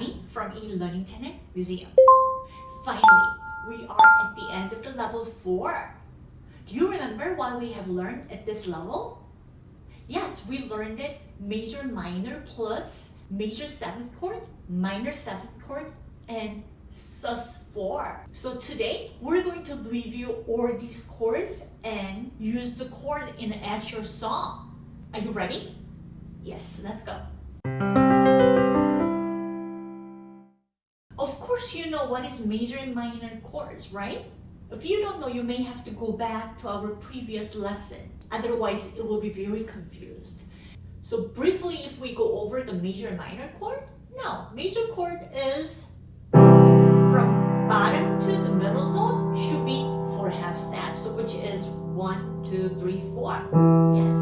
Tammy from eLearning Channel Museum. Finally, we are at the end of the level 4. Do you remember what we have learned at this level? Yes, we learned it major minor plus major 7th chord, minor 7th chord, and sus4. So today, we're going to review all these chords and use the chord in an actual song. Are you ready? Yes, let's go. Course, you know what is major and minor chords, right? If you don't know, you may have to go back to our previous lesson. Otherwise, it will be very confused. So briefly, if we go over the major and minor chord, now, major chord is from bottom to the middle note should be four half steps, which is one, two, three, four. Yes.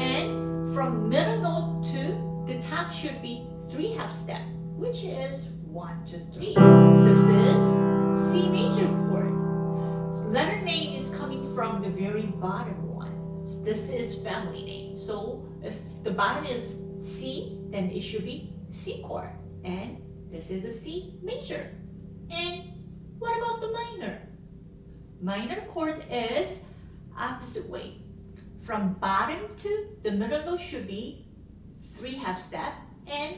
And from middle note to the top should be three half step, which is one, two, three. This is C major chord. Letter name is coming from the very bottom one. This is family name. So if the bottom is C, then it should be C chord. And this is a C major. And what about the minor? Minor chord is opposite way. From bottom to the middle note should be three half step and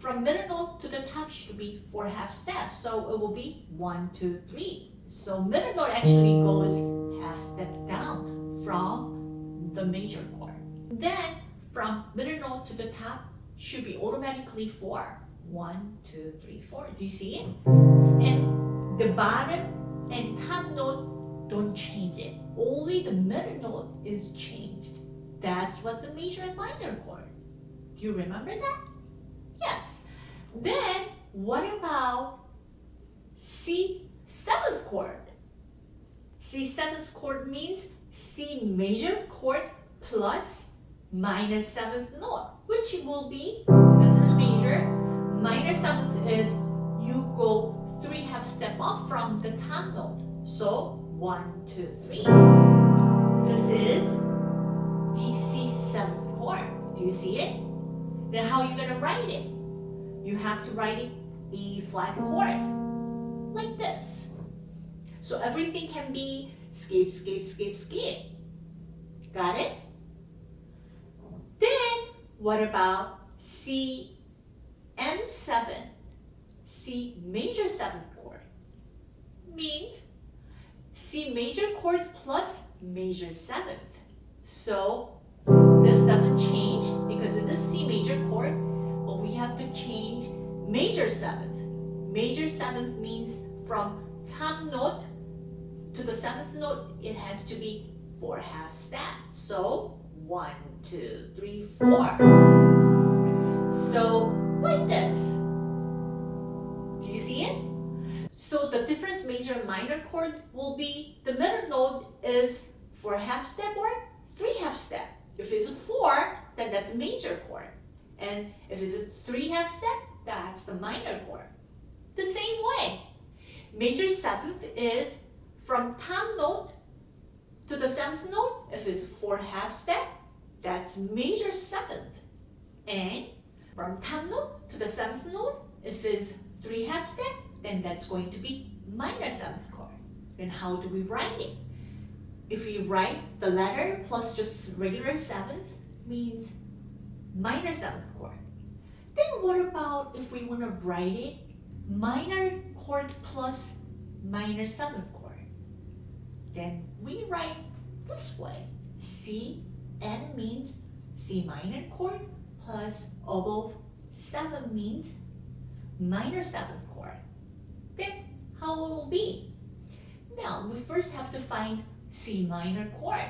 from middle note to the top should be four half steps. So it will be one, two, three. So middle note actually goes half step down from the major chord. Then from middle note to the top should be automatically four. One, two, three, four. Do you see it? And the bottom and top note don't change it. Only the middle note is changed. That's what the major and minor chord. Do you remember that? Yes. Then what about C seventh chord? C seventh chord means C major chord plus minor seventh note, which will be, this is major, minor seventh is you go three half step off from the top note. So one, two, three. This is the C seventh chord. Do you see it? Then how are you gonna write it? You have to write it E flat chord, like this. So everything can be skip, skip, skip, skip. Got it? Then, what about C M7? C major 7th chord means C major chord plus major 7th. So, this doesn't change change major 7th. Major 7th means from top note to the 7th note, it has to be 4 half step. So, one, two, three, four. So, like this. Do you see it? So the difference major and minor chord will be the middle note is 4 half step or 3 half step. If it's a 4, then that's a major chord. And if it's a 3 half step, that's the minor chord. The same way. Major seventh is from top note to the seventh note. If it's 4 half step, that's major seventh. And from top note to the seventh note, if it's 3 half step, then that's going to be minor seventh chord. Then how do we write it? If we write the letter plus just regular seventh, means minor seventh chord. Then what about if we want to write it minor chord plus minor seventh chord? Then we write this way. C N means C minor chord plus above 7 means minor 7th chord. Then how it will be? Now, we first have to find C minor chord.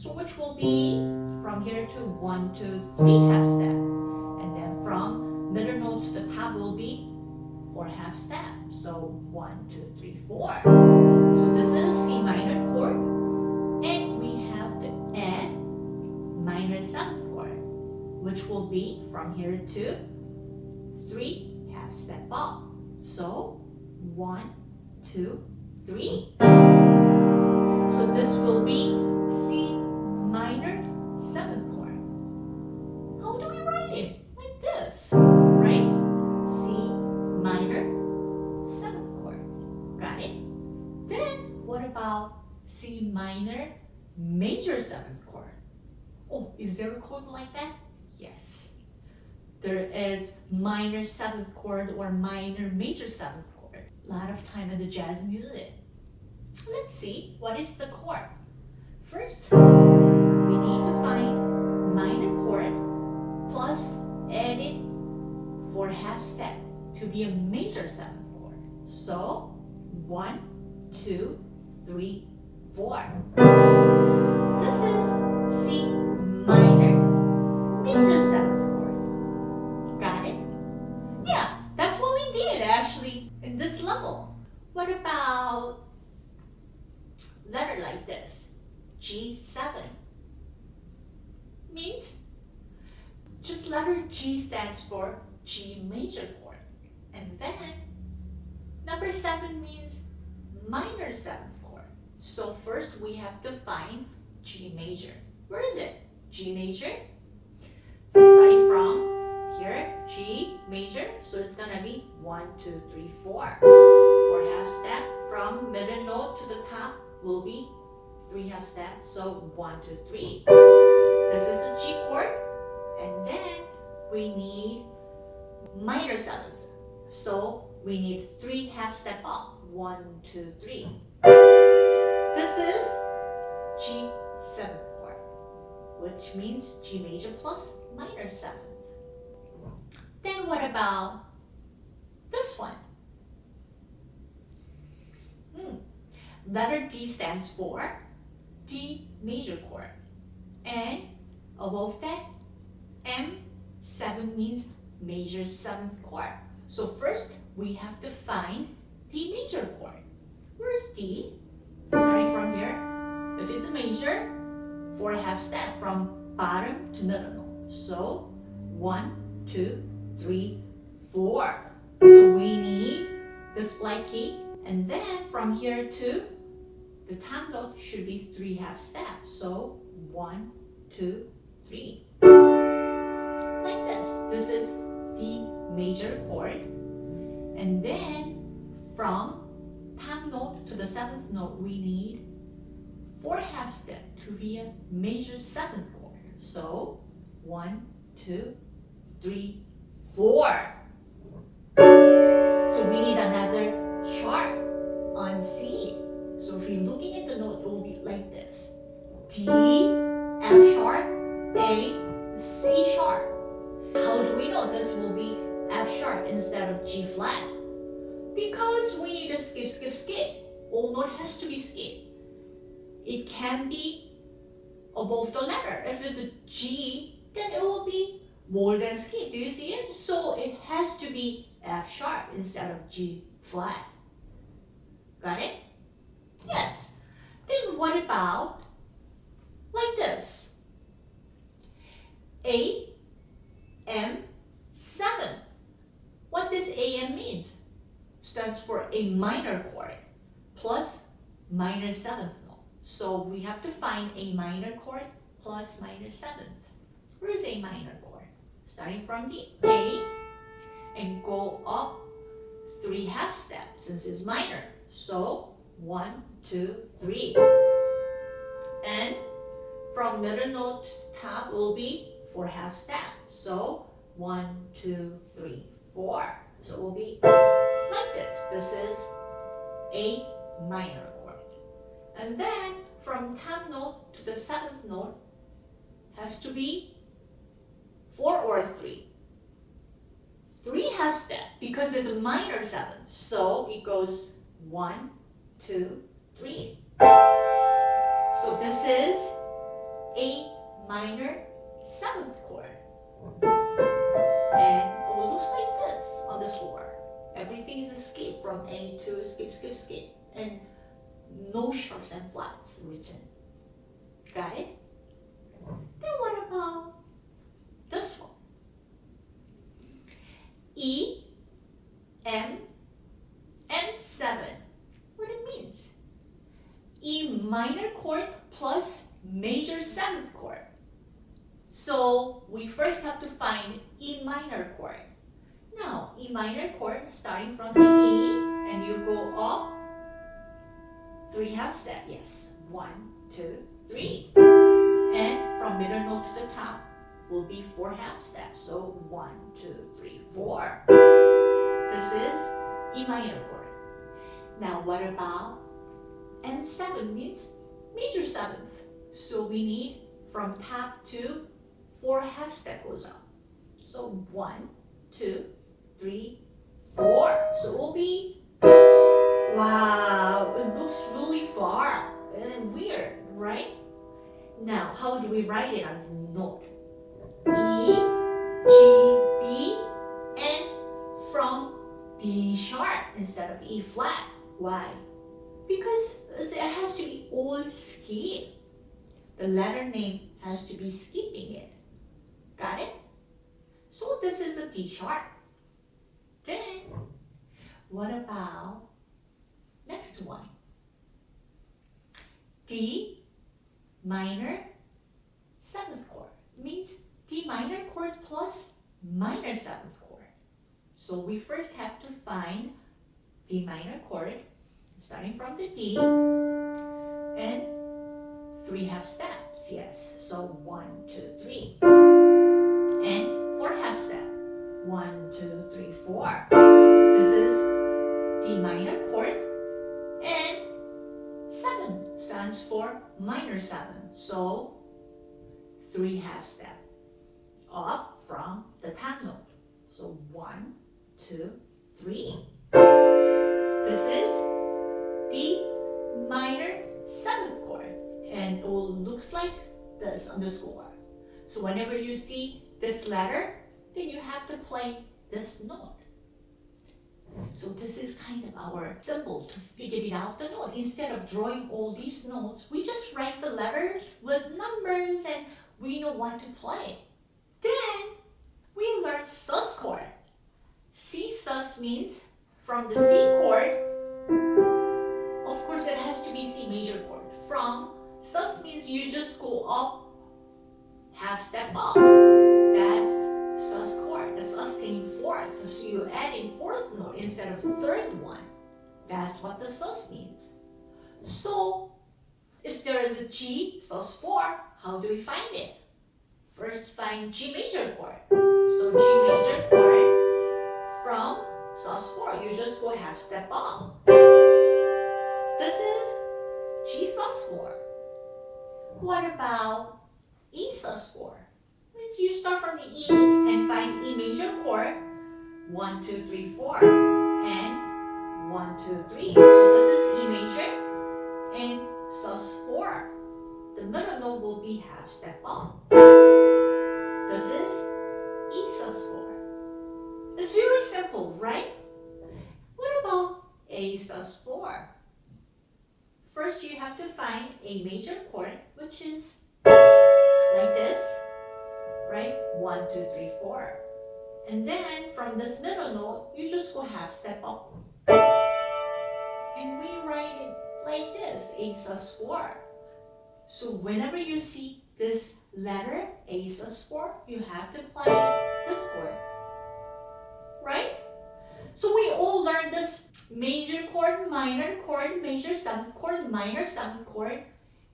So which will be from here to 1, 2, 3 half step. And then from middle note to the top will be 4 half step. So 1, 2, 3, 4. So this is C minor chord. And we have the add minor 7th chord, which will be from here to 3 half step up. So 1, 2, 3. So this will be it like this, right? C minor, seventh chord, got it? Then what about C minor, major seventh chord? Oh, is there a chord like that? Yes. There is minor seventh chord or minor major seventh chord. A lot of time in the jazz music. Let's see, what is the chord? First, we need to find plus it for half step to be a major seventh chord. So, one, two, three, four. This is for G major chord. And then number 7 means minor 7th chord. So first we have to find G major. Where is it? G major. Starting from here, G major. So it's gonna be 1, 2, 3, 4. Half step from middle note to the top will be three half steps. So one, two, three. This is a G chord. And then we need minor seventh. So we need three half step up. One, two, three. This is G seventh chord, which means G major plus minor seventh. Then what about this one? Hmm. Letter D stands for D major chord. And above that, M7 means major seventh chord. So first, we have to find D major chord. Where's D? Starting from here. If it's a major, four half step from bottom to middle. So one, two, three, four. So we need this black key. And then from here to the note should be three half steps. So one, two, three. Like this. This is the major chord. And then from top note to the seventh note, we need four half step to be a major seventh chord. So one, two, three, four. So we need another sharp on C. So if you're looking at the note, it will be like this. D, All note has to be skipped. It can be above the letter. If it's a G, then it will be more than skip. Do you see it? So it has to be F sharp instead of G flat. Got it? Yes. Then what about like this? A, M, 7. What does AM means? Stands for a minor chord minor 7th note. So we have to find a minor chord plus minor 7th. Where is a minor chord? Starting from the A and go up three half steps since it's minor. So one, two, three. And from middle note to top will be four half steps. So one, two, three, four. So it will be like this. This is a minor. And then from top note to the seventh note has to be four or three. Three half step because it's a minor seventh. So it goes one, two, three. So this is A minor seventh chord. And it looks like this on the score. Everything is a skip from A to skip, skip, skip. And no sharps and flats written. Got it? Then what about this one? E, M, and 7. What it means? E minor chord plus major 7th chord. So we first have to find E minor chord. Now, E minor chord starting from the E and you go up three half step. Yes, one, two, three. Mm-hmm. And from middle note to the top will be four half steps. So one, two, three, four. This is E minor chord. Now what about M7 means major seventh. So we need from top to four half step goes up. So one, two, three, four. So it will be, wow, it looks really far and weird, right? Now, how do we write it on the note? E, G, B, and from D sharp instead of E flat. Why? Because it has to be all skip. The letter name has to be skipping it. Got it? So this is a D sharp. Then, what about next one? D minor seventh chord means D minor chord plus minor seventh chord. So we first have to find D minor chord starting from the D and three half steps, yes. So one, two, three. And four half step. One, two, three, four. This is D minor chord stands for minor seven. So three half step up from the top note. So one, two, three. This is D minor seventh chord and it will looks like this on the score. So whenever you see this letter, then you have to play this note. So this is kind of our symbol to figure it out the note. Instead of drawing all these notes, we just write the letters with numbers and we know what to play. Then we learn sus chord. C sus means from the C chord, of course it has to be C major chord. From sus means you just go up, half step up. Fourth. So you add a fourth note instead of third one. That's what the sus means. So if there is a G sus 4, how do we find it? First find G major chord. So G major chord from sus 4. You just go half step up. This is G sus 4. What about E sus 4? Means you start from the E and find E major chord. 1, 2, 3, 4. And one, two, three. So this is E major and sus 4. The middle note will be half step up. This is E sus 4. It's very simple, right? What about A sus 4? First, you have to find a major chord, which is like this, right? One, two, three, four. And then from this middle note, you just go half step up. And we write it like this, A sus 4. So whenever you see this letter, A sus 4, you have to play this chord. Right? So we all learned this major chord, minor chord, major seventh chord, minor seventh chord,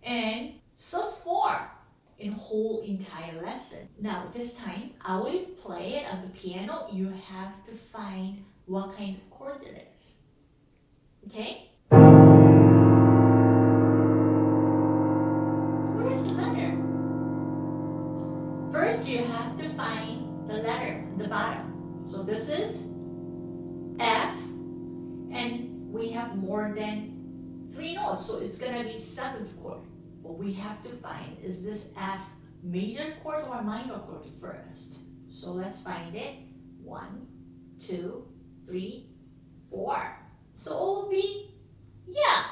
and sus 4 in whole entire lesson. Now this time, I will play it on the piano. You have to find what kind of chord it is. Okay? Where is the letter? First, you have to find the letter at the bottom. So this is F, and we have more than three notes, so it's gonna be seventh chord. What we have to find is this F major chord or minor chord first. So let's find it. One, two, three, four. So it will be, yeah,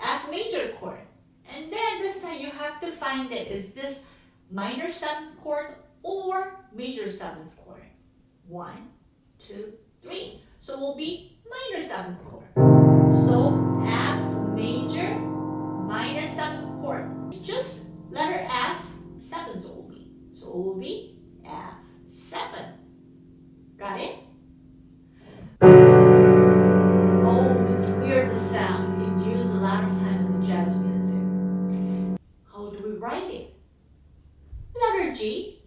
F major chord. And then this time you have to find it. Is this minor seventh chord or major seventh chord? One, two, three. So it will be minor seventh chord. So F major, minor seventh. Just letter F, 7 so be So be F, 7. Got it? Oh, it's weird the sound. It used a lot of time in the jazz music. How do we write it? Letter G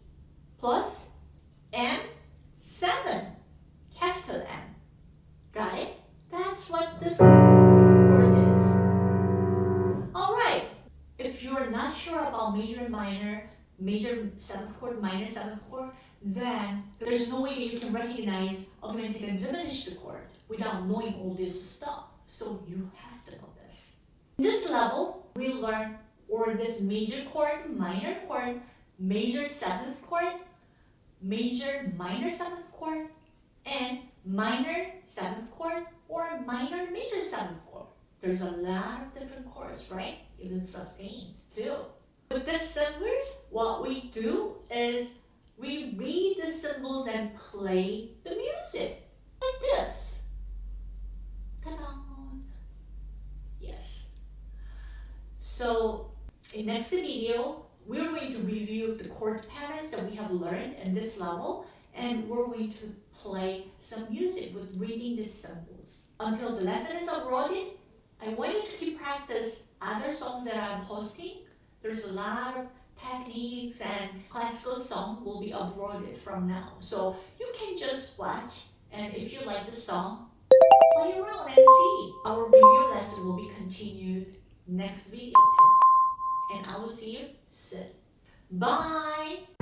plus M. major seventh chord, minor seventh chord, then there's no way you can recognize augmented and diminished chord without knowing all this stuff. So you have to know this. In this level, we learn or this major chord, minor chord, major seventh chord, major minor seventh chord, and minor seventh chord or minor major seventh chord. There's a lot of different chords, right? Even sustained too. With the symbols, what we do is we read the symbols and play the music like this. Yes. So in next video, we're going to review the chord patterns that we have learned in this level and we're going to play some music with reading the symbols. Until the lesson is uploaded, I want you to keep practice other songs that I'm posting. There's a lot of techniques and classical song will be uploaded from now. So you can just watch and if you like the song, play around and see. Our review lesson will be continued next video too. And I will see you soon. Bye!